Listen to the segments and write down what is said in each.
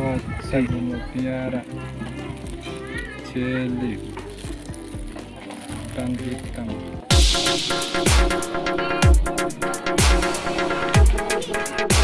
Sagumo Piara Jelly Tang Hitam Thank you.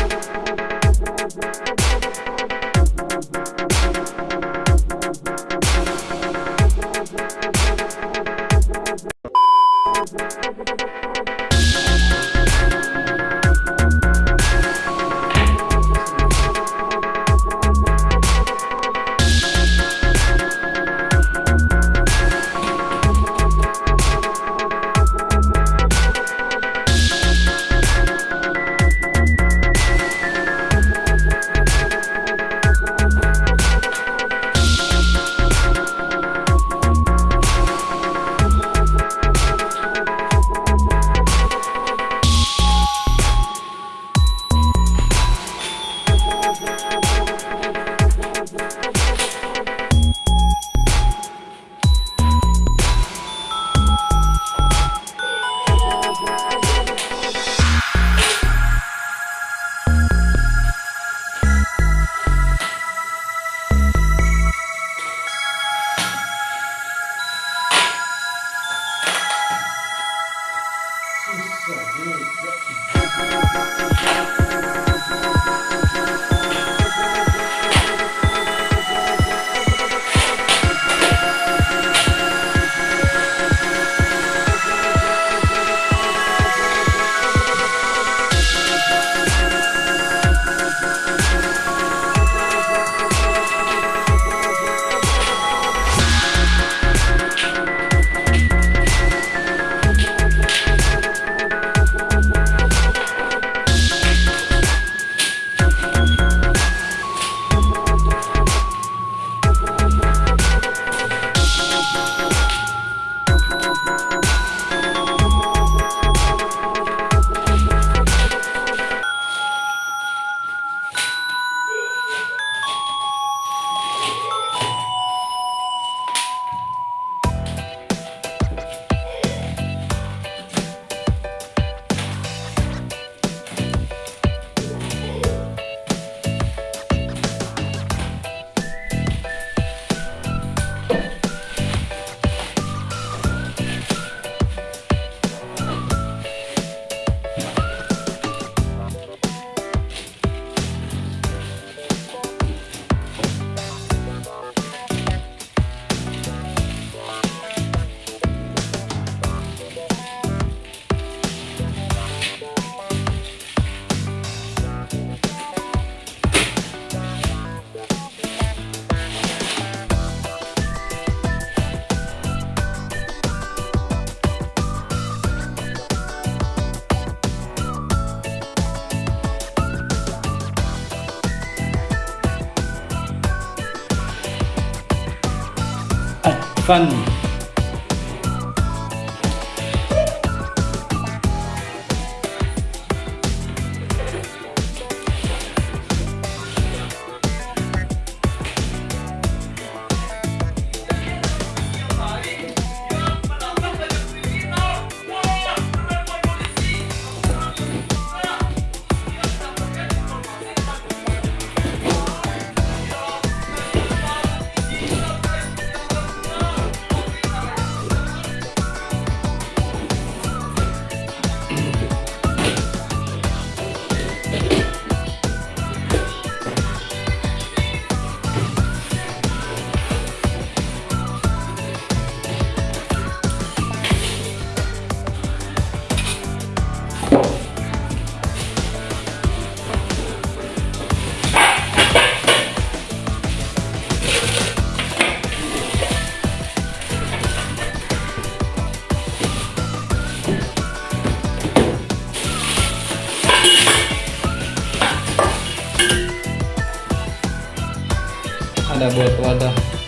翻你。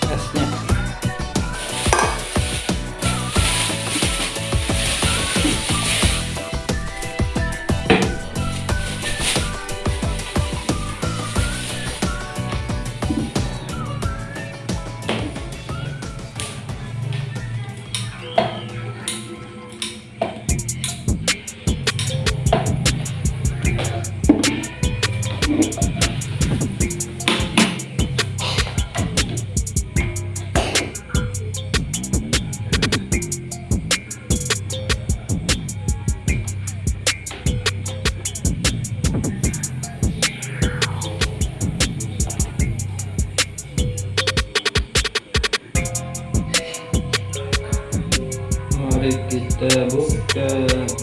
Yeah. الكتاب كتاب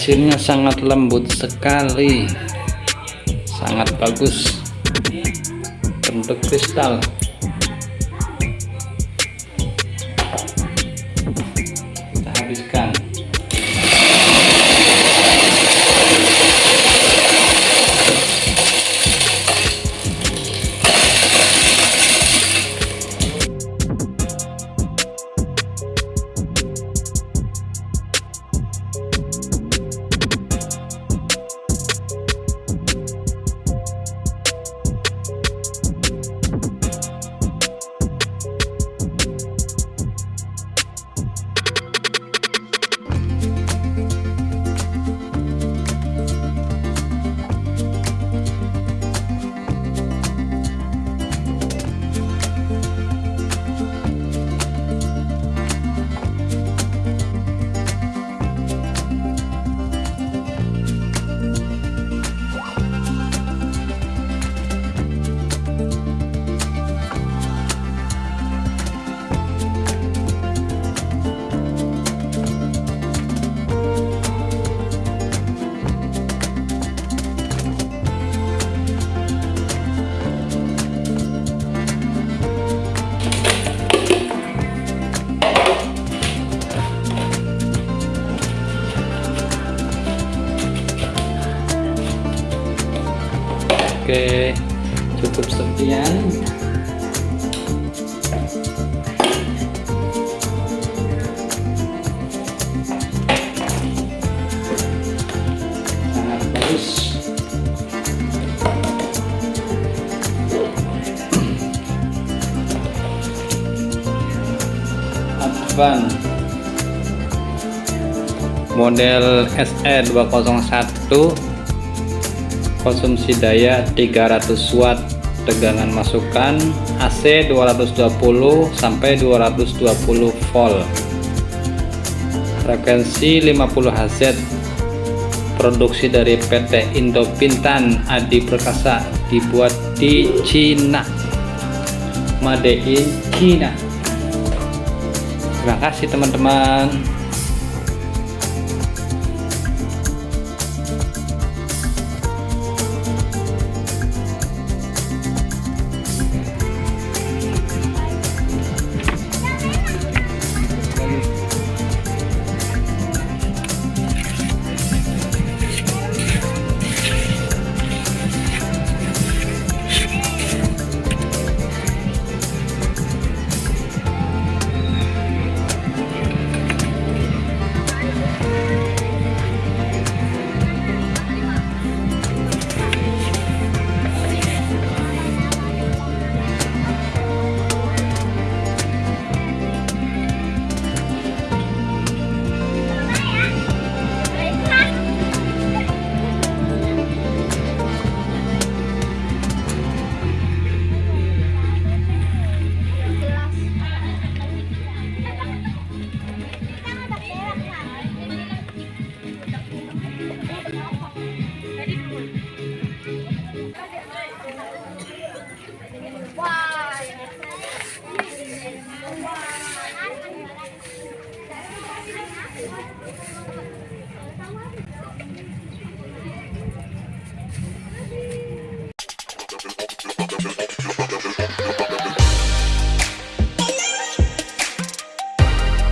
hasilnya sangat lembut sekali. Sangat bagus. Bentuk kristal. Model E SE201 konsumsi daya 300 watt tegangan masukan AC 220 sampai 220 volt. Frekuensi 50 Hz produksi dari PT Indo Pintan Adi Perkasa dibuat di Cina. Made in China. Terima kasih teman-teman